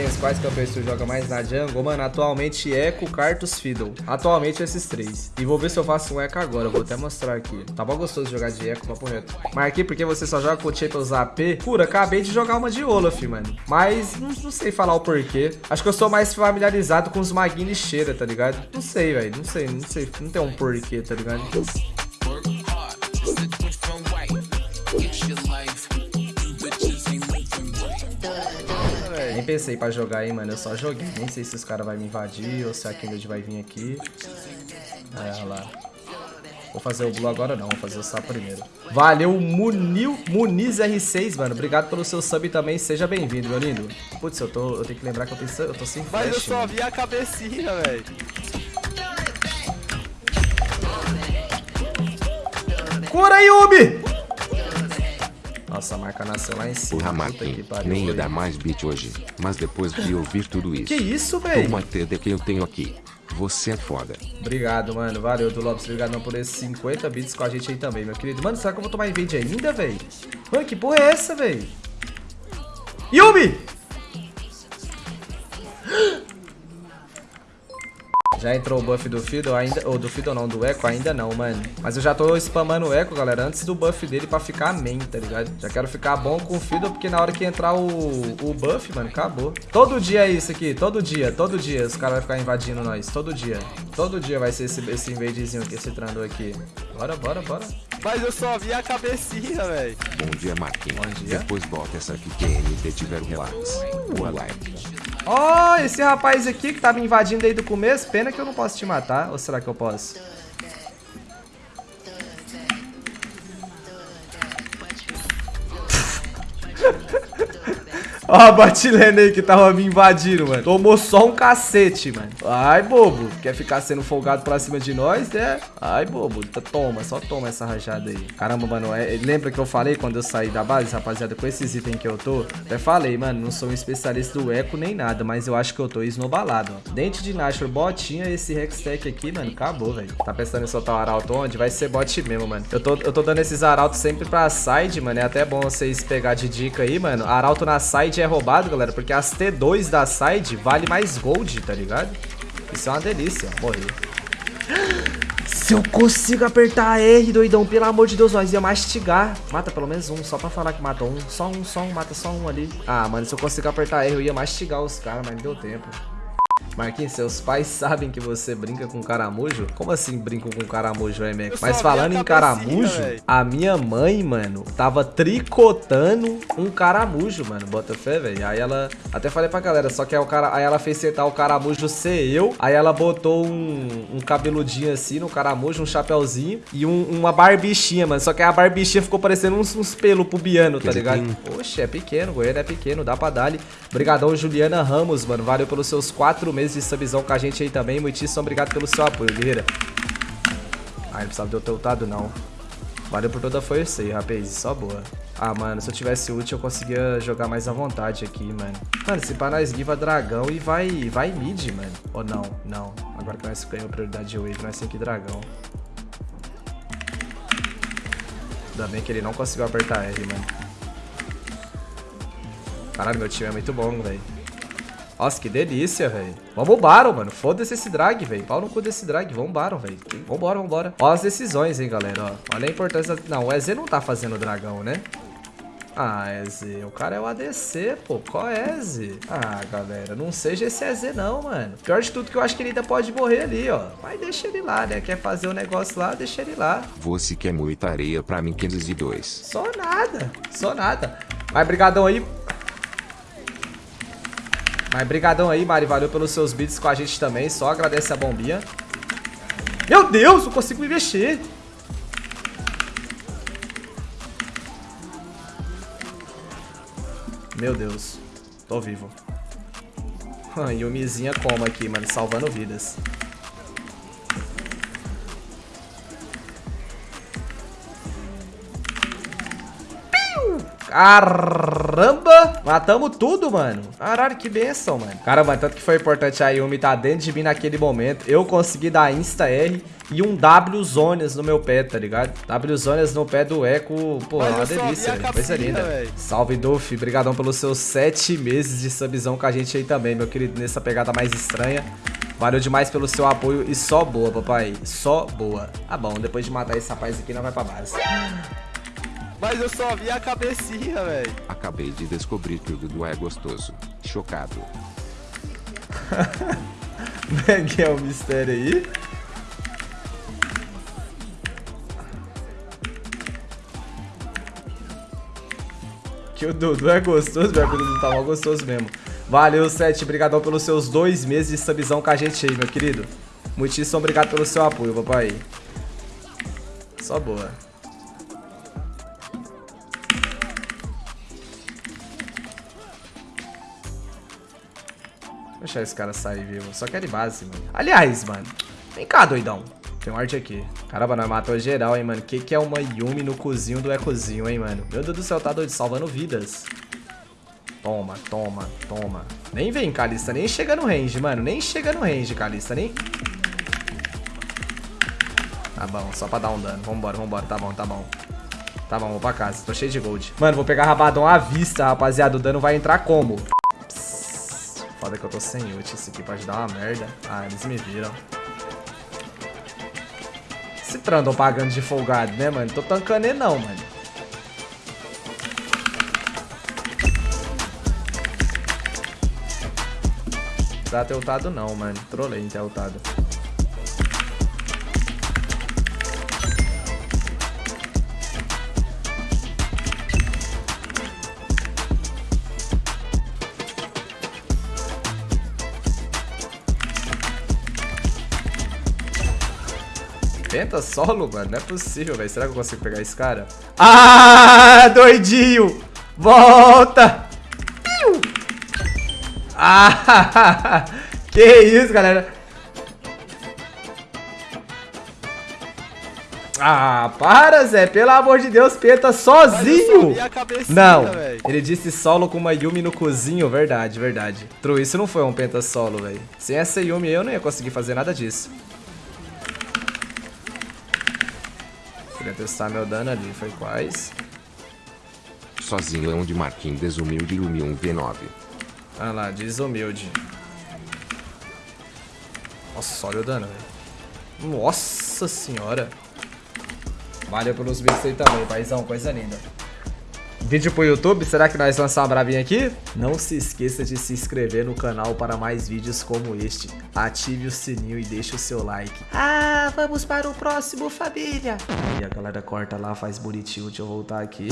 Marquinhos, quais campeões tu joga mais na jungle? Mano, atualmente Echo, Cartus, Fiddle. Atualmente esses três. E vou ver se eu faço um Echo agora, vou até mostrar aqui. Tá bom gostoso jogar de Echo, papo reto. Marquei porque você só joga com Champions AP. Pura, acabei de jogar uma de Olaf, mano. Mas não, não, sei falar o porquê. Acho que eu sou mais familiarizado com os maguinhos cheira, tá ligado? Não sei, velho. Não sei, não sei. Não tem um porquê, tá ligado? Pensei pra jogar aí, mano. Eu só joguei. Nem sei se os caras vão me invadir ou se a Kindred vai vir aqui. É, olha lá. Vou fazer o Blue agora não, vou fazer o Sap primeiro. Valeu, Munil, Muniz R6, mano. Obrigado pelo seu sub também, seja bem-vindo, meu lindo. Putz, eu, tô, eu tenho que lembrar que eu, tenho, eu tô sem flash, Mas eu só mano. vi a cabecinha, velho. Cura, Yubi! Nossa, a marca nasceu lá em cima. Porra, Marquinhos, nem ia dar mais beat hoje. Mas depois de ouvir tudo isso, Que isso, velho? toma TD que eu tenho aqui. Você é foda. Obrigado, mano. Valeu, do Lopes. Obrigado por esses 50 bits com a gente aí também, meu querido. Mano, será que eu vou tomar invade ainda, velho? Mano, que porra é essa, velho? Yumi! Já entrou o buff do Fiddle ainda, ou do Fiddle não, do Echo ainda não, mano. Mas eu já tô spamando o Echo, galera, antes do buff dele pra ficar main, tá ligado? Já quero ficar bom com o Fiddle, porque na hora que entrar o, o buff, mano, acabou. Todo dia é isso aqui, todo dia, todo dia os caras vão ficar invadindo nós, todo dia. Todo dia vai ser esse, esse invadezinho aqui, esse trando aqui. Bora, bora, bora. Mas eu só vi a cabecinha, velho. Bom dia, Marquinhos. Bom dia. Depois bota essa aqui que NT tiver relax. Boa live. Ó, esse rapaz aqui que tava invadindo desde o começo, pena que eu não posso te matar. Ou será que eu posso? Ó, a Batilene aí que tava me invadindo, mano. Tomou só um cacete, mano. Ai, bobo. Quer ficar sendo folgado pra cima de nós, né? Ai, bobo. Toma, só toma essa rajada aí. Caramba, mano. é- lembra que eu falei quando eu saí da base, rapaziada, com esses itens que eu tô? Até falei, mano, não sou um especialista do eco nem nada, mas eu acho que eu tô esnobalado, ó. Dente de Nashor, botinha, esse Hextech aqui, mano, acabou, velho. Tá pensando em soltar o arauto onde? Vai ser bot mesmo, mano. Eu tô, eu tô dando esses arautos sempre pra side, mano. É até bom vocês pegar de dica aí, mano. Arauto na side é roubado, galera, porque as T2 da side vale mais gold, tá ligado? Isso é uma delícia. Morri. Se eu consigo apertar R, doidão, pelo amor de Deus, nós ia mastigar. Mata pelo menos um, só pra falar que matou um. Só um, só um, mata só um ali. Ah, mano, se eu consigo apertar R, eu ia mastigar os caras, mas não deu tempo. Marquinhos, seus pais sabem que você brinca com caramujo? Como assim brinco com caramujo, é, Mac? Mas falando em caramujo, véi. a minha mãe, mano, tava tricotando um caramujo, mano. Bota fé, velho. Aí ela. Até falei pra galera, só que aí, o cara, aí ela fez sentar o caramujo ser eu. Aí ela botou um, um cabeludinho assim no caramujo, um chapéuzinho e um- uma barbichinha, mano. Só que a barbichinha ficou parecendo uns, uns pelos pubiano, tá ligado? Oxe, é pequeno, o goiano é pequeno, dá pra dar-lhe. Obrigadão, Juliana Ramos, mano. Valeu pelos seus quatro meses de subzão com a gente aí também. Muitíssimo obrigado pelo seu apoio, guerreira. Ai, não precisava de eu ter ultado, não. Valeu por toda a força aí, rapaz. Só boa. Ah, mano, se eu tivesse ult, eu conseguia jogar mais à vontade aqui, mano. Mano, se pá, nós give a dragão e vai, vai mid, mano. Ou não, não. Agora que nós ganhamos prioridade de wave, nós temos que dragão. Ainda bem que ele não conseguiu apertar R, mano. Caralho, meu time é muito bom, velho. Nossa, que delícia, velho. Vamos Baron, mano. Foda-se esse drag, velho. Pau no cu desse drag. Vamos Baron, velho. Vambora, vambora. Ó as decisões, hein, galera. Ó. Olha a importância. Não, o EZ não tá fazendo dragão, né? Ah, EZ. O cara é o ADC, pô. Qual é, EZ? Ah, galera. Não seja esse EZ, não, mano. Pior de tudo que eu acho que ele ainda pode morrer ali, ó. Mas deixa ele lá, né? Quer fazer o negócio lá, deixa ele lá. Você quer muita areia pra mim 502. Só nada, só nada. Mas brigadão aí. Mas brigadão aí, Mari. Valeu pelos seus beats com a gente também. Só agradece a bombinha. Meu Deus, não consigo me mexer. Meu Deus. Tô vivo. Yumizinha como aqui, mano. Salvando vidas. Caramba! Matamos tudo, mano. Caralho, que benção, mano. Caramba, tanto que foi importante a Yumi tá dentro de mim naquele momento. Eu consegui dar Insta-R e um W Zones no meu pé, tá ligado? W Zones no pé do Eco, pô, é uma delícia, velho. Coisa linda. Véio. Salve, Dolph. Obrigadão pelos seus sete meses de subzão com a gente aí também, meu querido, nessa pegada mais estranha. Valeu demais pelo seu apoio e só boa, papai. Só boa. Ah, bom, depois de matar esse rapaz aqui, não vai pra base. Mas eu só vi a cabecinha, velho. Acabei de descobrir que o Dudu é gostoso. Chocado. que é o mistério aí? Que o Dudu é gostoso, meu Dudu tá mal gostoso mesmo. Valeu, Sete. Obrigadão pelos seus dois meses de subzão com a gente aí, meu querido. Muitíssimo obrigado pelo seu apoio, papai. Só boa. Deixar esse cara sair vivo. Só quer de base, mano. Aliás, mano. Vem cá, doidão. Tem um arte aqui. Caramba, nós matou geral, hein, mano. Que que é uma Yumi no cozinho do Ecozinho, hein, mano. Meu Deus do céu, tá doido. Salvando vidas. Toma, toma, toma. Nem vem, Kalista. Nem chega no range, mano. Nem chega no range, Kalista. Nem... Tá bom, só pra dar um dano. Vambora, vambora. Tá bom, tá bom. Tá bom, vou pra casa. Tô cheio de gold. Mano, vou pegar rabadão à vista, rapaziada. O dano vai entrar como? Foda que eu tô sem ult. Isso aqui pode dar uma merda. Ah, eles me viram. Se trandam pagando de folgado, né, mano? Tô tancando ele não, mano. Pra ter ultado não, mano. Trolei em ter ultado. Tenta solo, mano. Não é possível, velho. Será que eu consigo pegar esse cara? Ah, doidinho! Volta! Ah, que isso, galera. Ah, para, Zé. Pelo amor de Deus, Penta sozinho. Não, véio. ele disse solo com uma Yumi no cozinho. Verdade, verdade. True, isso não foi um Penta solo, velho. Sem essa Yumi eu não ia conseguir fazer nada disso. Queria testar meu dano ali, foi quais? Sozinho é onde Marquinhos desumilde Yumi 1v9. Ah lá, desumilde. Nossa, olha o dano, velho. Nossa senhora. Valeu pelos bits aí também, paizão. Coisa linda. Vídeo pro YouTube, será que nós lançamos uma bravinha aqui? Não se esqueça de se inscrever no canal para mais vídeos como este. Ative o sininho e deixe o seu like. Ah, vamos para o próximo, família. Aí a galera corta lá, faz bonitinho. Deixa eu voltar aqui.